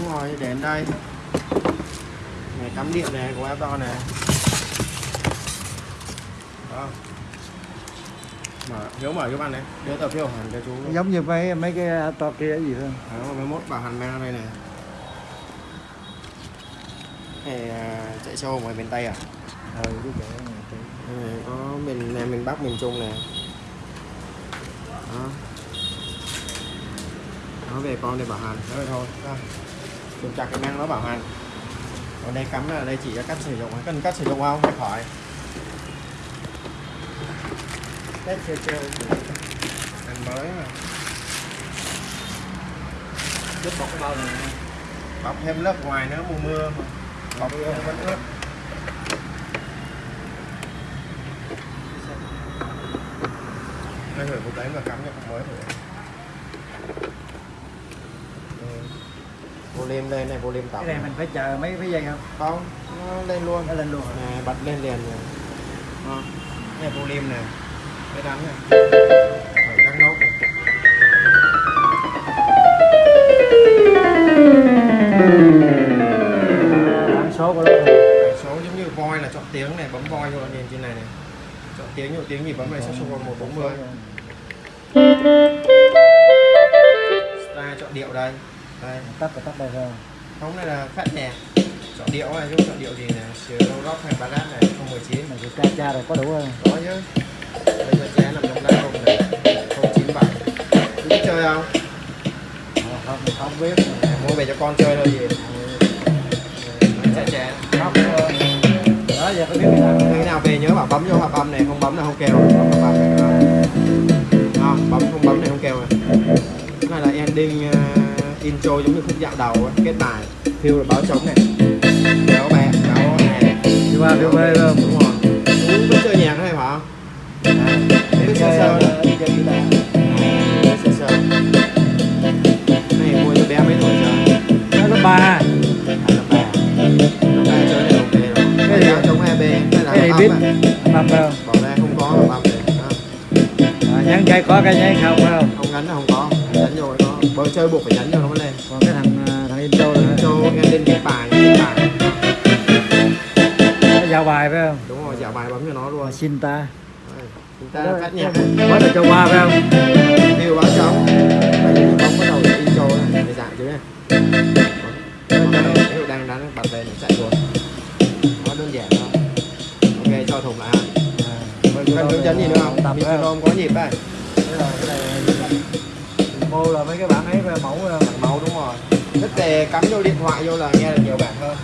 đúng rồi đến đây. Này cắm điện này của to này đó. Mở hiếu mở giúp ăn này. Đưa tờ phiếu hẳn cho chú. Giống như mấy mấy cái to kia gì thôi. Đó mấy mốt bảo mang ra đây này này chạy show ngoài miền tây à? Ừ cái chỗ này này, có miền Nam miền Bắc miền Trung này đó. Nó về con đây bảo hành đó thôi. Đó kiểm chặt cái mang nó bảo hành. Còn đây cắm là đây chỉ cho cách sử dụng, cần cách sử dụng không? Hay khỏi Tết chơi chơi. Anh mới mà. Giúp bọc cái bao này. Bọc thêm lớp ngoài nữa, mùa mưa mà. bọc Mưa. vẫn ướt đây gửi một cái và cắm cho cục mới. rồi vô lim lên này vô lim tổng. cái này mình phải chờ mấy cái dây không? Không nó lên luôn. Nó lên luôn này bật lên liền rồi này lim này cái đắn này. Các nốt này bản số của nó. Bảy số giống như voi là chọn tiếng này bấm voi thôi nhìn trên này này chọn tiếng nhiều tiếng gì bấm này sẽ số một bốn mươi tắt và tắt đây thôi. Không này là phát nhạc chọn điệu này chứ chọn điệu gì này chiều rock hay ballad này 019 mà cái ca cha rồi có đủ không có chứ. Bây giờ trẻ nằm trong lá không này 097 chú biết chơi không? Ờ, không không biết. À, mua về cho con chơi thôi gì. Trẻ. Không ờ, đó giờ có biết cái nào về nhớ bảo bấm vô hợp âm này không bấm là không kêu intro giống như khúc dạo đầu ấy, kết bài phiêu là báo trống này. Kéo bé kéo này đi qua đi mê không đúng rồi. Chú biết chơi nhạc này phải không? Biết sơ sơ chơi đấy guitar sơ sơ. Này mua cho bé mấy tuổi chưa nó lớp ba. À là ba. Là ba chơi này ok rồi. Cái gì? chống EB hay là cái biết? à? mập không bỏ ra không có đó. à, nhắn dây có cái dây không phải không? Không gắn là không có. Nhấn rồi bơi chơi buộc phải nhấn cho nó mới lên. Còn cái thằng à, thằng intro là cho em lên cái bài cái bài giao bài phải không? Đúng rồi dạo bài bấm cho nó luôn. Xin ta. Chúng ta phát nhạc. Quá là cho qua phải không? Điều báo trống đây là bóng bắt đầu intro này để dạng chứ này dụ đang đánh bật lên nó chạy luôn. Nó đơn giản thôi. Ok cho thùng lại cần hướng dẫn gì nữa không? metronome có nhịp đây demo là mấy cái bản ấy về mẫu à, mặt màu đúng rồi thích về cắm vô điện thoại vô là nghe được nhiều bản hơn.